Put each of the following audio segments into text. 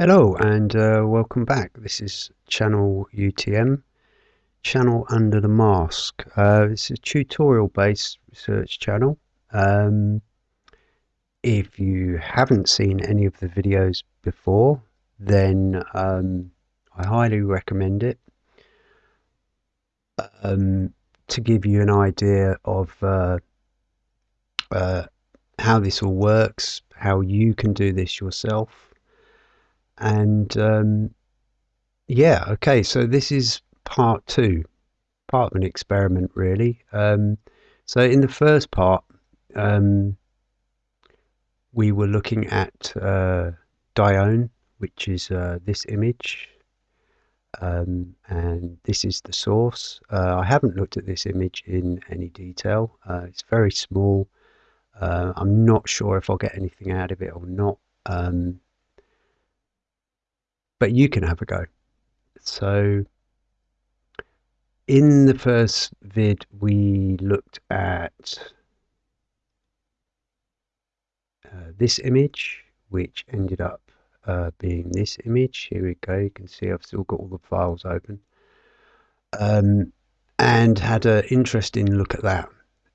Hello and uh, welcome back. This is channel UTM, channel under the mask. Uh, it's a tutorial based research channel. Um, if you haven't seen any of the videos before, then um, I highly recommend it. Um, to give you an idea of uh, uh, how this all works, how you can do this yourself and um, yeah, okay, so this is part two, part of an experiment, really. Um, so in the first part, um, we were looking at uh, Dione, which is uh, this image, um, and this is the source. Uh, I haven't looked at this image in any detail. Uh, it's very small. Uh, I'm not sure if I'll get anything out of it or not. Um, but you can have a go. So in the first vid, we looked at uh, this image, which ended up uh, being this image. Here we go. You can see I've still got all the files open. Um, and had an interesting look at that.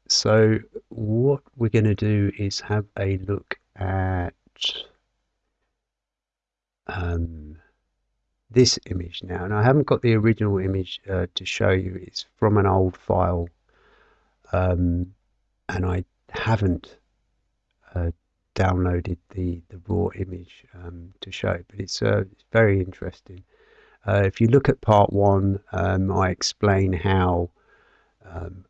So what we're going to do is have a look at um, this image now. And I haven't got the original image uh, to show you. It's from an old file. Um, and I haven't uh, downloaded the, the raw image um, to show, but it's, uh, very interesting. Uh, if you look at part one, um, I explain how um,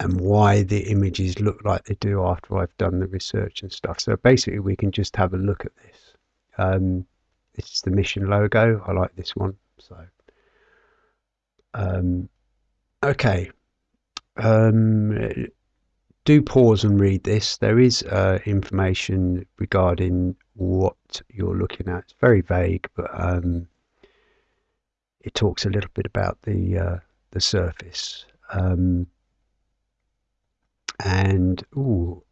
and why the images look like they do after I've done the research and stuff. So basically, we can just have a look at this. Um, this is the mission logo. I like this one. So, um, okay. Um, do pause and read this. There is uh, information regarding what you're looking at. It's very vague, but um, it talks a little bit about the uh, the surface. Um, and ooh,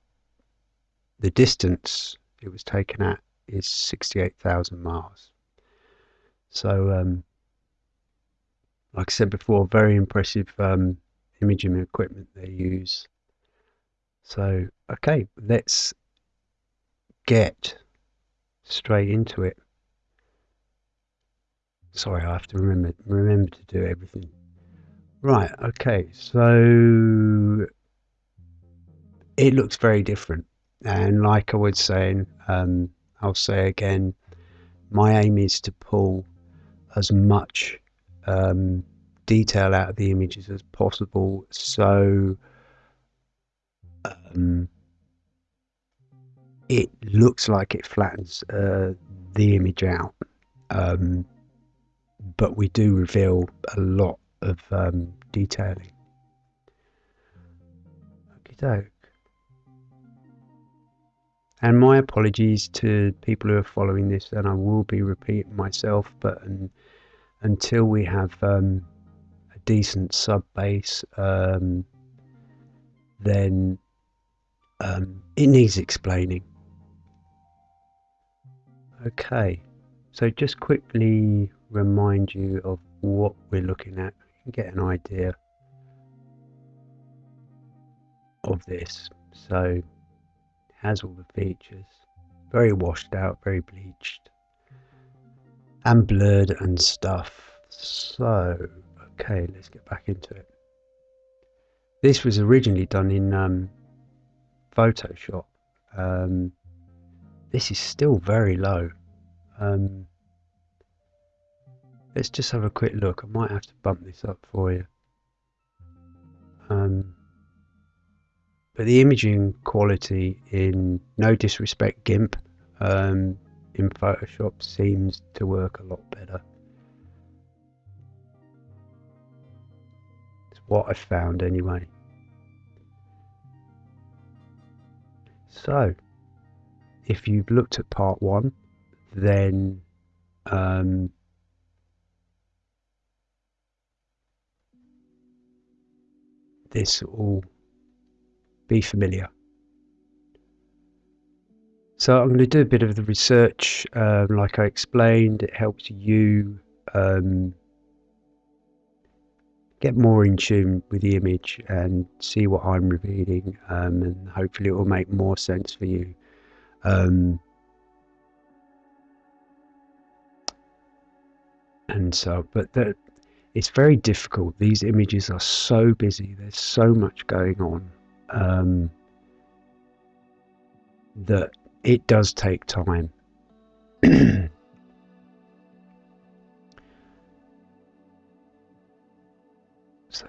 the distance it was taken at is 68,000 miles. So, um, like I said before, very impressive um, imaging equipment they use. So, okay, let's get straight into it. Sorry, I have to remember remember to do everything. Right, okay, so it looks very different. And like I was saying, um, I'll say again, my aim is to pull as much um, detail out of the images as possible so um, it looks like it flattens uh, the image out. Um, but we do reveal a lot of um, detailing. Okay, and my apologies to people who are following this, and I will be repeating myself, but until we have um, a decent sub base, um, then um, it needs explaining. Okay, so just quickly remind you of what we're looking at, you can get an idea of this. So has all the features. Very washed out, very bleached. And blurred and stuff. So, okay, let's get back into it. This was originally done in um, Photoshop. Um, this is still very low. Um, let's just have a quick look. I might have to bump this up for you. Um, but the imaging quality in no disrespect GIMP um, in Photoshop seems to work a lot better. It's what I found anyway. So, if you've looked at part one, then um, this all be familiar. So I'm going to do a bit of the research, um, like I explained. It helps you um, get more in tune with the image and see what I'm revealing, um, and hopefully it will make more sense for you. Um, and so, but the, it's very difficult. These images are so busy. There's so much going on um, that it does take time. so,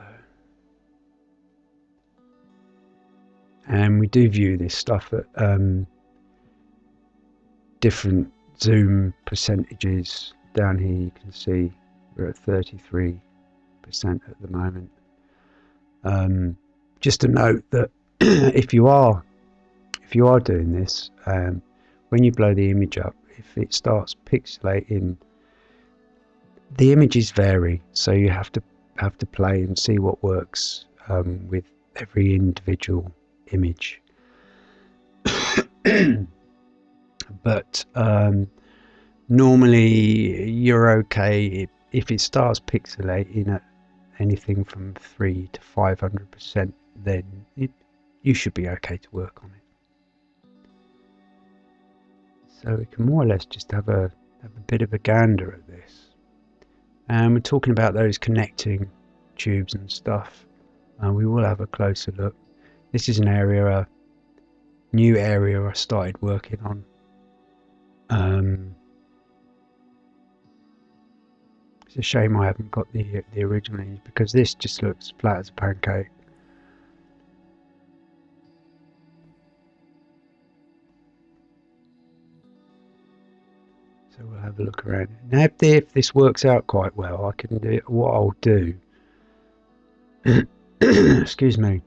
and we do view this stuff at um, different zoom percentages. Down here, you can see we're at 33% at the moment. Um, just a note that if you are if you are doing this, um, when you blow the image up, if it starts pixelating, the images vary, so you have to have to play and see what works um, with every individual image. but um, normally you're okay if it starts pixelating at anything from 3 to 500% then it, you should be okay to work on it. So we can more or less just have a, have a bit of a gander at this. And we're talking about those connecting tubes and stuff. And we will have a closer look. This is an area a new area I started working on. Um, It's a shame I haven't got the the original because this just looks flat as a pancake. So we'll have a look around. Now if, the, if this works out quite well, I can do it. what I'll do. excuse me.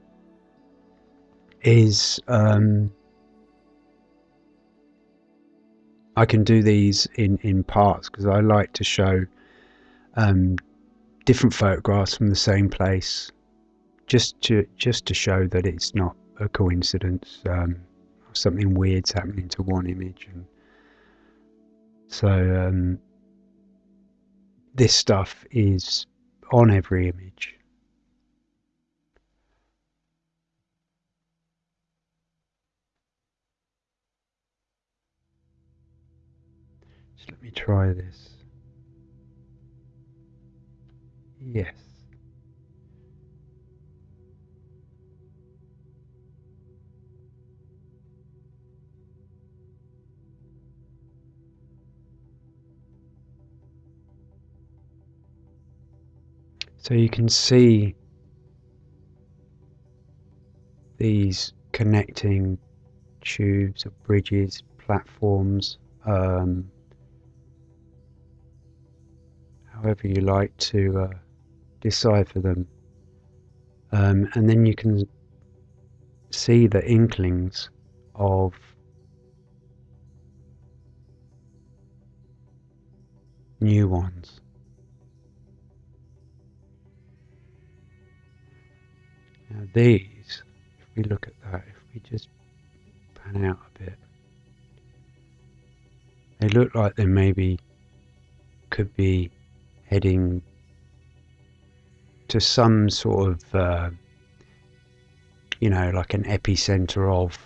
Is um, I can do these in in parts because I like to show um, different photographs from the same place, just to just to show that it's not a coincidence. Um, something weird's happening to one image, and so um, this stuff is on every image. Let me try this. Yes. So you can see these connecting tubes or bridges, platforms, um, however you like to uh, decipher them. Um, and then you can see the inklings of new ones. Now these, if we look at that, if we just pan out a bit, they look like they maybe could be heading to some sort of, uh, you know, like an epicenter of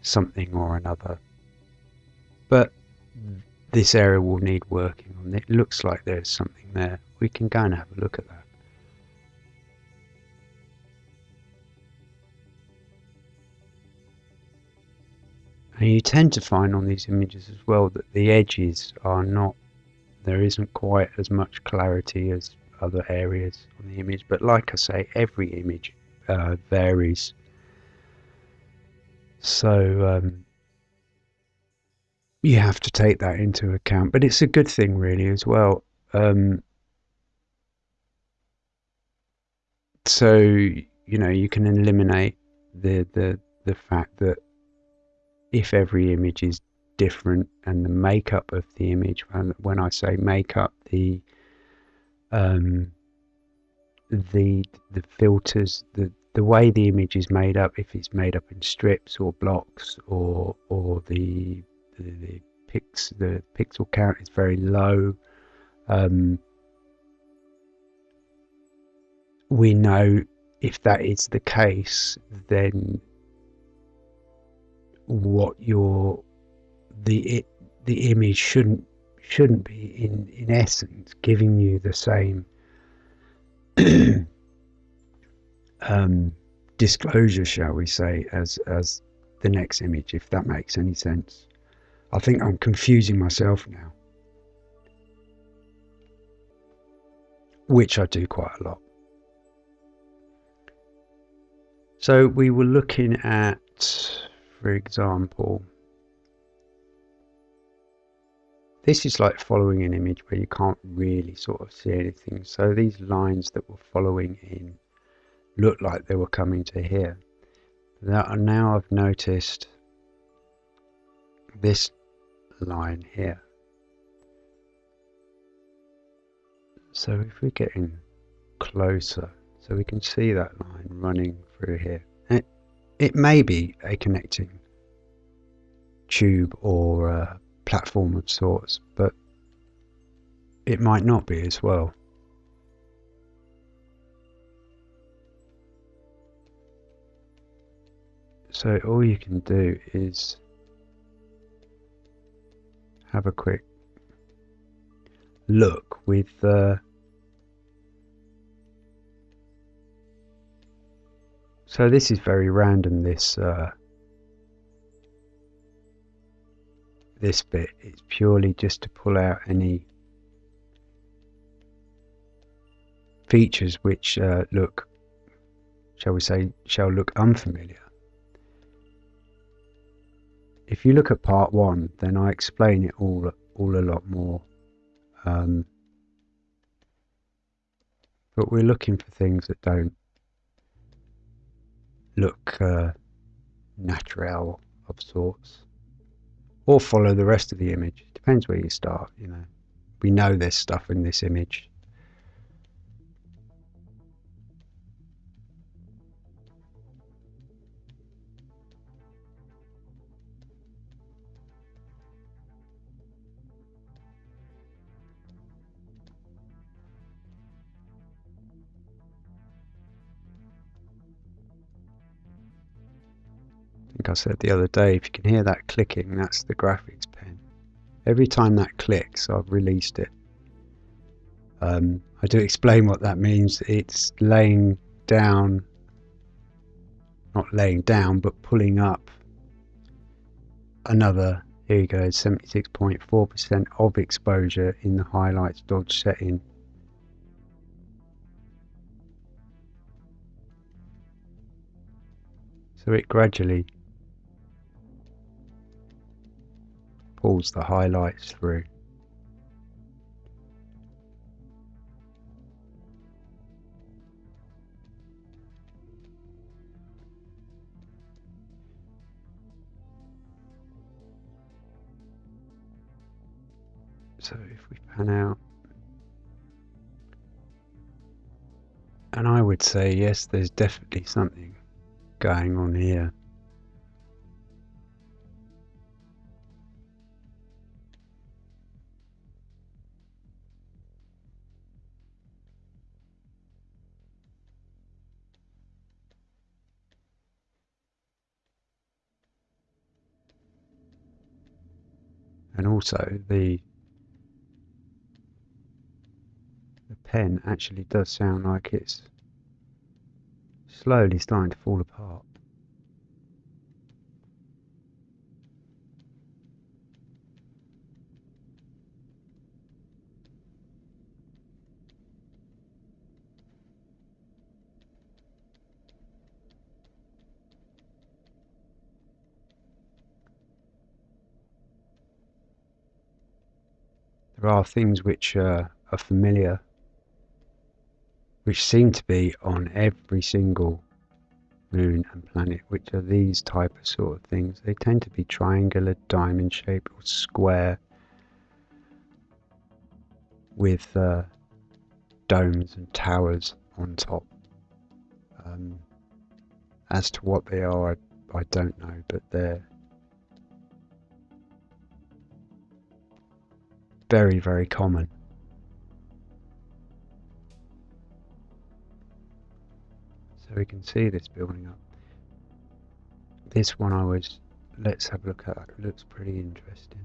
something or another. But this area will need working on. It looks like there's something there. We can go and have a look at that. And you tend to find on these images as well that the edges are not, there isn't quite as much clarity as other areas on the image. But like I say every image uh, varies. So um, you have to take that into account. But it's a good thing really as well. Um, so you know you can eliminate the the the fact that if every image is different and the makeup of the image when, when I say makeup the um, the the filters, the the way the image is made up, if it's made up in strips or blocks or or the the, the the pixel count is very low. Um, we know if that is the case, then what your the the image shouldn't shouldn't be in in essence giving you the same um, disclosure, shall we say, as as the next image, if that makes any sense. I think I'm confusing myself now, which I do quite a lot. So we were looking at, for example, this is like following an image where you can't really sort of see anything. So these lines that were following in looked like they were coming to here. Now I've noticed this line here. So if we're getting closer, so we can see that line running through here. It, may be a connecting tube or a platform of sorts, but it might not be as well. So all you can do is have a quick look with uh, so this is very random this uh, this bit it's purely just to pull out any features which uh, look shall we say shall look unfamiliar if you look at part one, then I explain it all all a lot more. Um, but we're looking for things that don't look uh, natural of sorts, or follow the rest of the image. Depends where you start. You know, we know there's stuff in this image think I said the other day, if you can hear that clicking, that's the graphics pen. Every time that clicks, I've released it. Um, I do explain what that means. It's laying down, not laying down, but pulling up another, here you go, 76.4% of exposure in the highlights dodge setting. So it gradually pulls the highlights through. So if we pan out, and I would say yes, there's definitely something going on here. And also the the pen actually does sound like it's slowly starting to fall apart. There are things which uh, are familiar, which seem to be on every single moon and planet, which are these type of sort of things. They tend to be triangular, diamond shaped, or square with uh, domes and towers on top. Um, As to what they are, I, I don't know, but they're very, very common. So we can see this building up. This one I was, let's have a look at, it looks pretty interesting.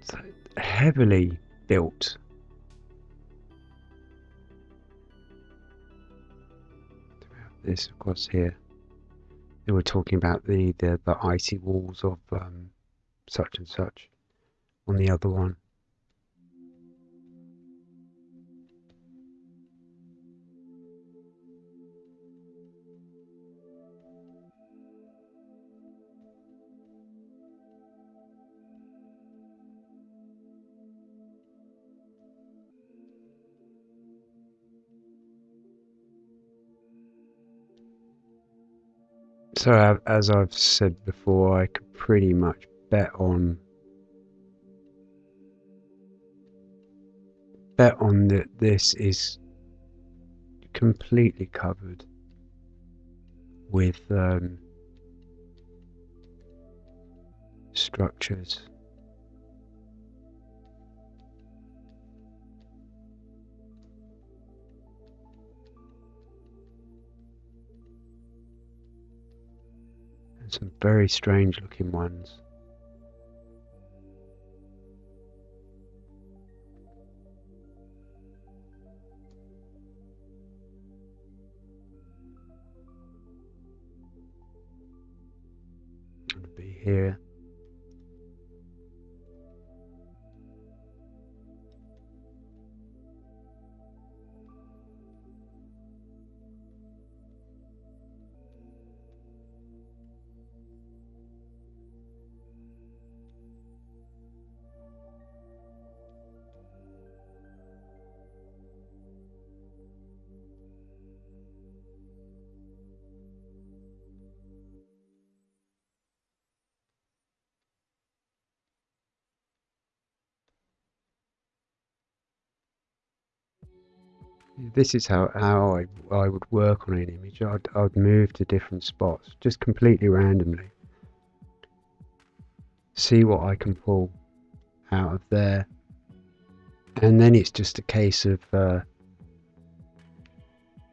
so heavily built. This, course, here they were talking about the the, the icy walls of um, such and such on the other one. So, as I've said before, I could pretty much bet on bet on that this is completely covered with um, structures. And some very strange looking ones. Be here. This is how, how I, I would work on an image. I'd, I'd move to different spots just completely randomly. See what I can pull out of there. And then it's just a case of uh,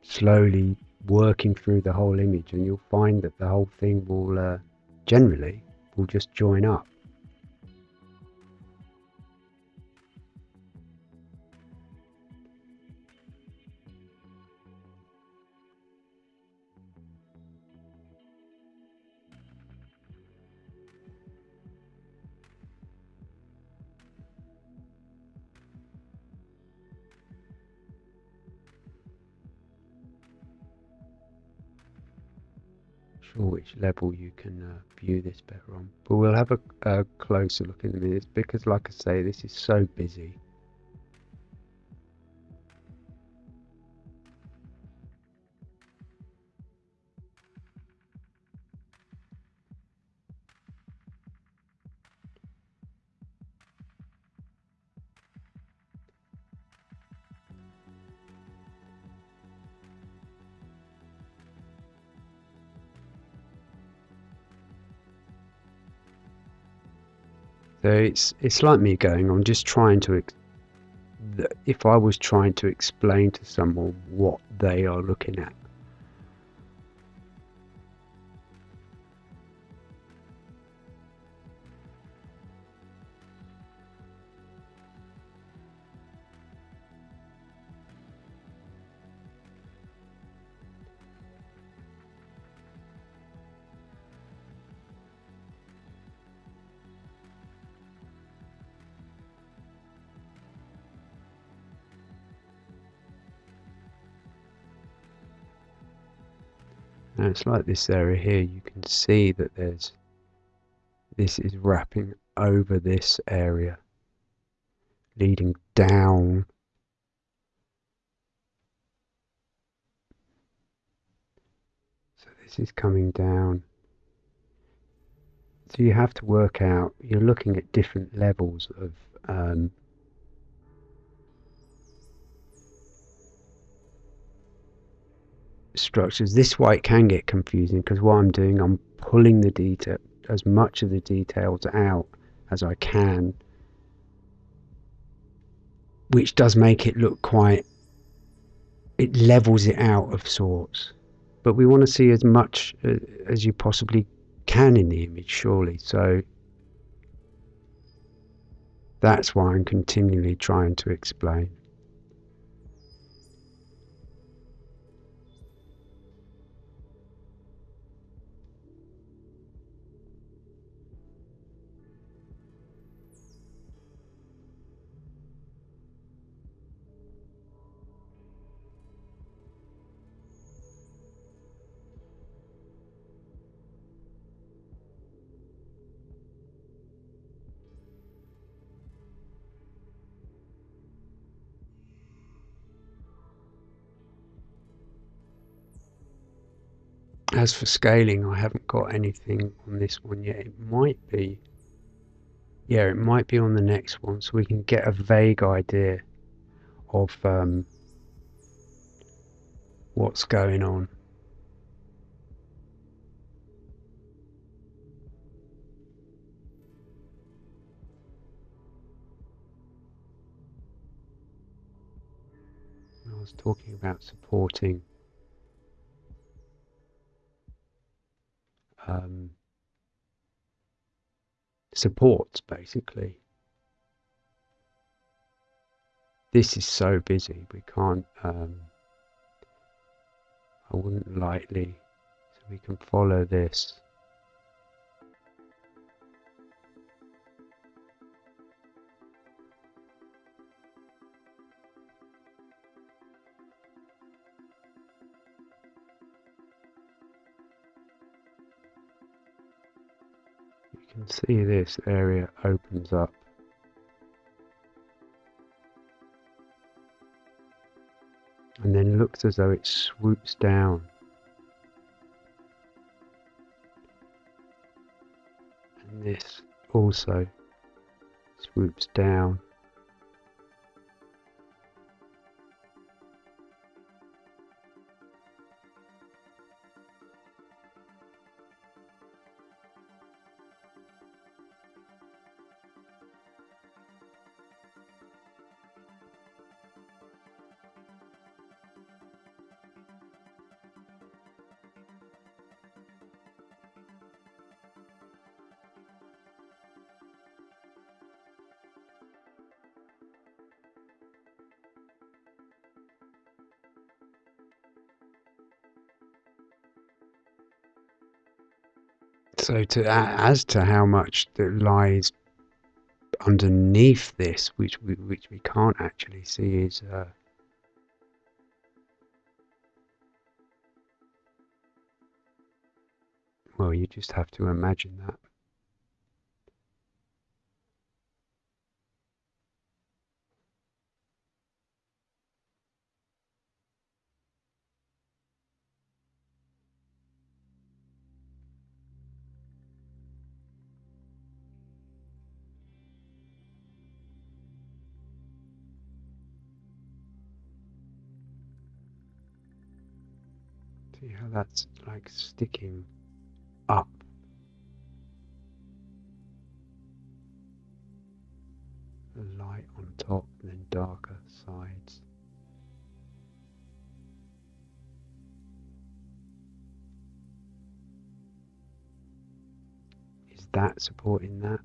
slowly working through the whole image and you'll find that the whole thing will uh, generally will just join up. Sure which level you can uh, view this better on. But we'll have a, a closer look in a minute because, like I say, this is so busy. It's it's like me going. I'm just trying to. If I was trying to explain to someone what they are looking at, Now it's like this area here, you can see that there's, this is wrapping over this area, leading down. So this is coming down. So you have to work out, you're looking at different levels of um, structures. This why it can get confusing because what I'm doing, I'm pulling the detail, as much of the details out as I can, which does make it look quite, it levels it out of sorts. But we want to see as much uh, as you possibly can in the image, surely. So that's why I'm continually trying to explain. As for scaling, I haven't got anything on this one yet. It might be, yeah, it might be on the next one, so we can get a vague idea of um, what's going on. I was talking about supporting um, supports basically. This is so busy, we can't, um, I wouldn't lightly, so we can follow this. See this area opens up. And then looks as though it swoops down. And this also swoops down. So to as to how much that lies underneath this, which we, which we can't actually see, is uh, Well, you just have to imagine that. See how that's like sticking up. Light on top, then darker sides. Is that supporting that?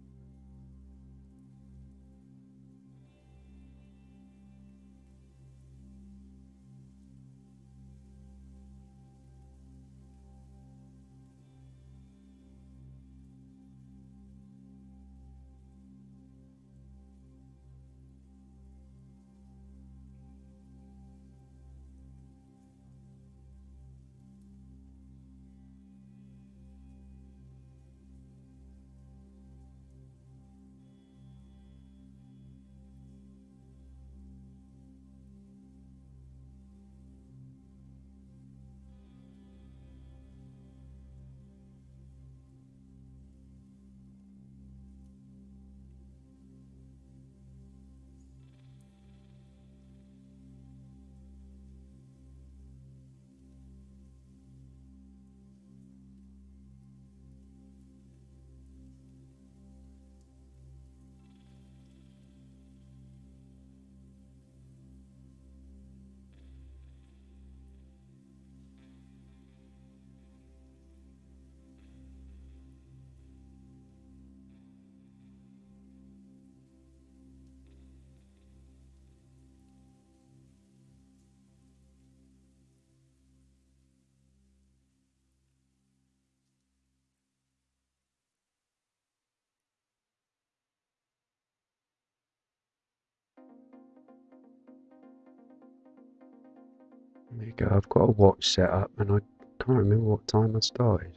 There you go. I've got a watch set up and I can't remember what time I started.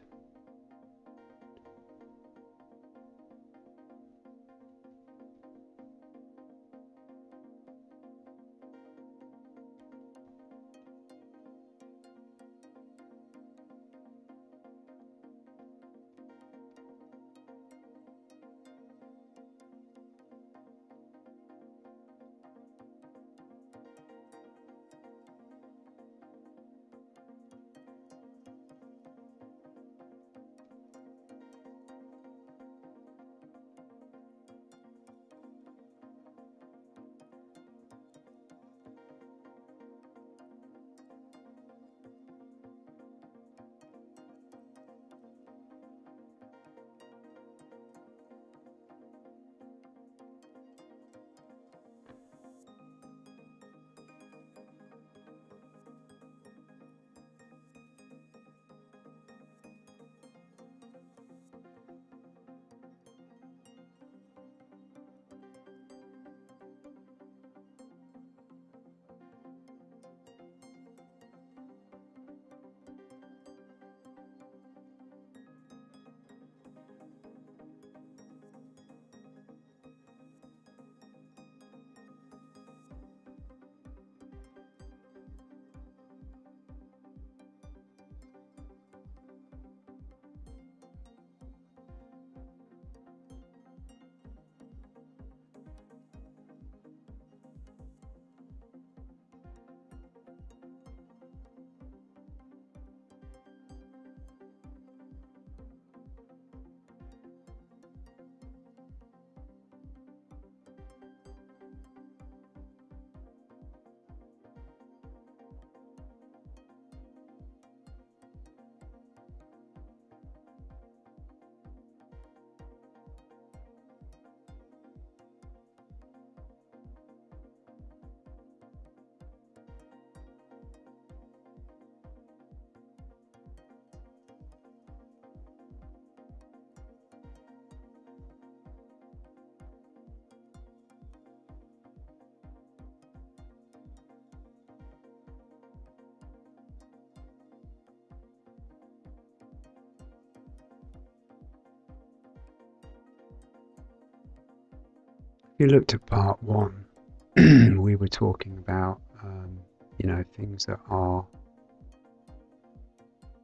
You looked at part one, we were talking about, um, you know, things that are,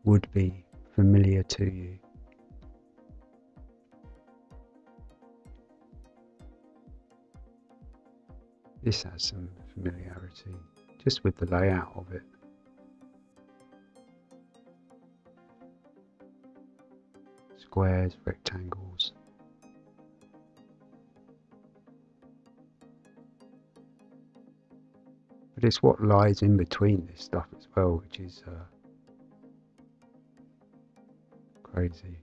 would be familiar to you. This has some familiarity, just with the layout of it. Squares, rectangles. But it's what lies in between this stuff as well, which is uh, crazy.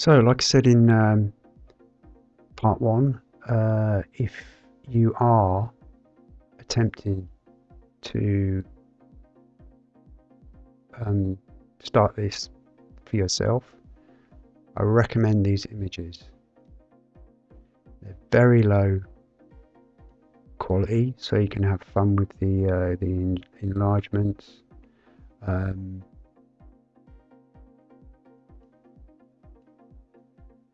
So, like I said in um, part one, uh, if you are attempting to um, start this for yourself, I recommend these images. They're very low quality, so you can have fun with the uh, the enlargements. Um,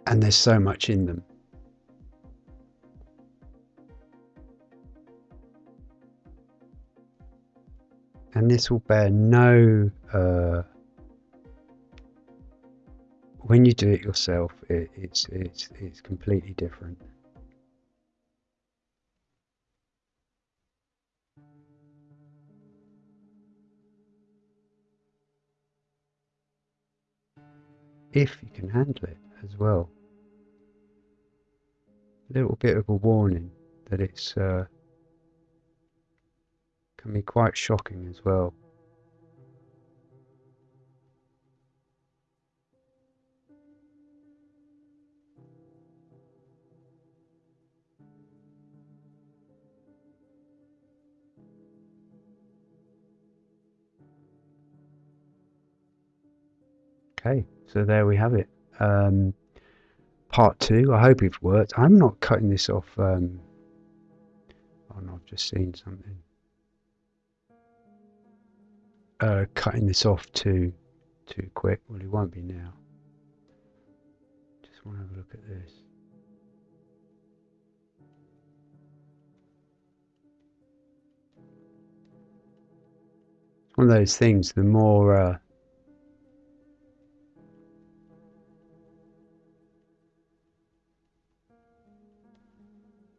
and there's so much in them. And this will bear no. Uh, when you do it yourself, it, it's it's it's completely different. If you can handle it as well little bit of a warning that it's uh, can be quite shocking as well. Okay, so there we have it. Um, part two. I hope it's worked. I'm not cutting this off. Um, oh no, I've just seen something. Uh, cutting this off too too quick. Well, it won't be now. Just want to have a look at this. One of those things. The more uh,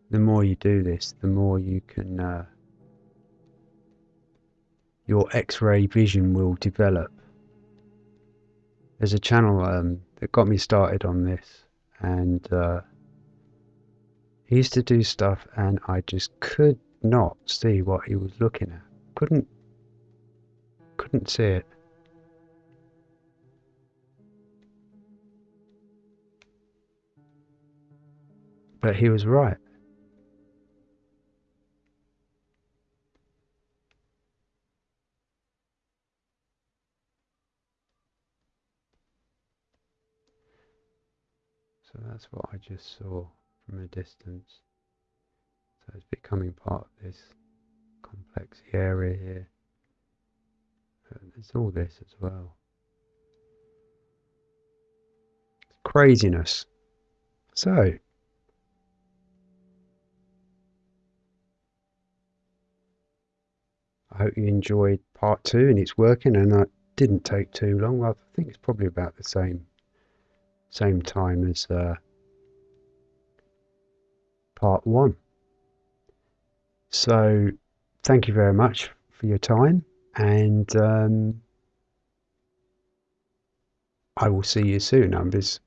the more you do this, the more you can, uh, your X-ray vision will develop. There's a channel um, that got me started on this, and uh, he used to do stuff, and I just could not see what he was looking at. Couldn't, couldn't see it. But he was right. So that's what I just saw from a distance. So it's becoming part of this complex area here. Uh, there's all this as well. It's craziness. So, I hope you enjoyed part two and it's working and that didn't take too long. I think it's probably about the same same time as uh, part one. So, thank you very much for your time, and um, I will see you soon. Um, this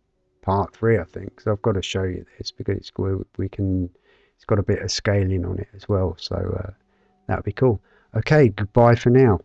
part three, I think. So I've got to show you this because it's we can. It's got a bit of scaling on it as well, so uh, that'd be cool. Okay, goodbye for now.